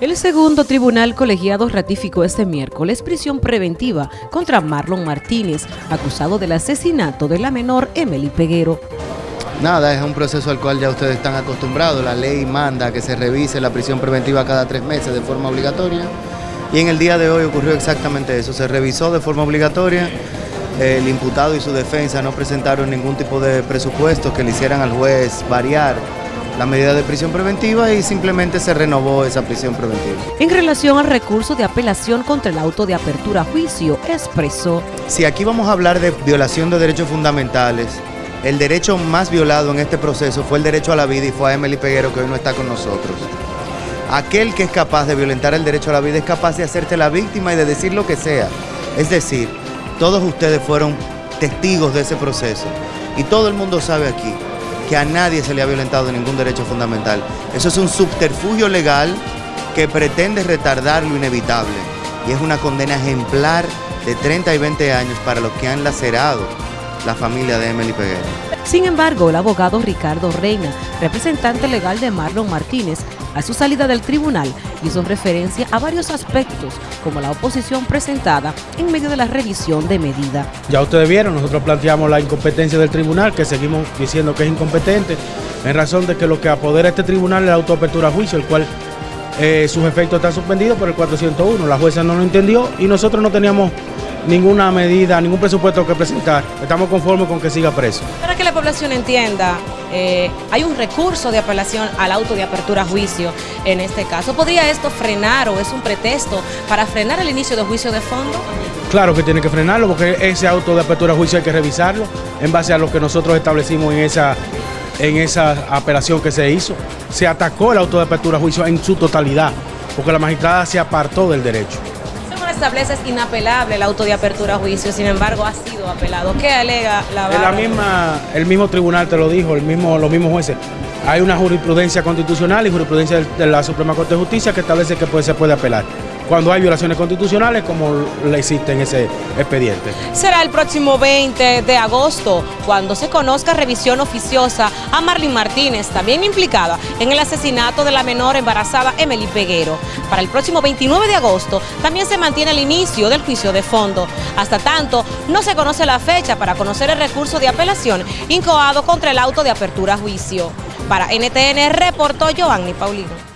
El segundo tribunal colegiado ratificó este miércoles prisión preventiva contra Marlon Martínez, acusado del asesinato de la menor Emily Peguero. Nada, es un proceso al cual ya ustedes están acostumbrados. La ley manda que se revise la prisión preventiva cada tres meses de forma obligatoria. Y en el día de hoy ocurrió exactamente eso. Se revisó de forma obligatoria. El imputado y su defensa no presentaron ningún tipo de presupuesto que le hicieran al juez variar la medida de prisión preventiva y simplemente se renovó esa prisión preventiva. En relación al recurso de apelación contra el auto de apertura a juicio, expresó. Si aquí vamos a hablar de violación de derechos fundamentales, el derecho más violado en este proceso fue el derecho a la vida y fue a Emily Peguero que hoy no está con nosotros. Aquel que es capaz de violentar el derecho a la vida es capaz de hacerte la víctima y de decir lo que sea. Es decir, todos ustedes fueron testigos de ese proceso y todo el mundo sabe aquí que a nadie se le ha violentado ningún derecho fundamental. Eso es un subterfugio legal que pretende retardar lo inevitable y es una condena ejemplar de 30 y 20 años para los que han lacerado la familia de Emily Peguero. Sin embargo, el abogado Ricardo Reina, representante legal de Marlon Martínez, a su salida del tribunal hizo referencia a varios aspectos, como la oposición presentada en medio de la revisión de medida. Ya ustedes vieron, nosotros planteamos la incompetencia del tribunal, que seguimos diciendo que es incompetente, en razón de que lo que apodera este tribunal es la autoapertura a juicio, el cual eh, sus efectos están suspendidos por el 401. La jueza no lo entendió y nosotros no teníamos ninguna medida, ningún presupuesto que presentar. Estamos conformes con que siga preso. Para que la población entienda, eh, hay un recurso de apelación al auto de apertura a juicio en este caso. ¿Podría esto frenar o es un pretexto para frenar el inicio de juicio de fondo? Claro que tiene que frenarlo porque ese auto de apertura a juicio hay que revisarlo en base a lo que nosotros establecimos en esa, en esa apelación que se hizo. Se atacó el auto de apertura a juicio en su totalidad porque la magistrada se apartó del derecho establece es inapelable el auto de apertura a juicio, sin embargo ha sido apelado. ¿Qué alega la La misma, el mismo tribunal te lo dijo, el mismo, los mismos jueces. Hay una jurisprudencia constitucional y jurisprudencia de la Suprema Corte de Justicia que establece que se puede apelar cuando hay violaciones constitucionales como le existe en ese expediente. Será el próximo 20 de agosto cuando se conozca revisión oficiosa a Marlene Martínez, también implicada en el asesinato de la menor embarazada Emily Peguero. Para el próximo 29 de agosto también se mantiene el inicio del juicio de fondo. Hasta tanto, no se conoce la fecha para conocer el recurso de apelación incoado contra el auto de apertura a juicio. Para NTN reportó Giovanni Paulino.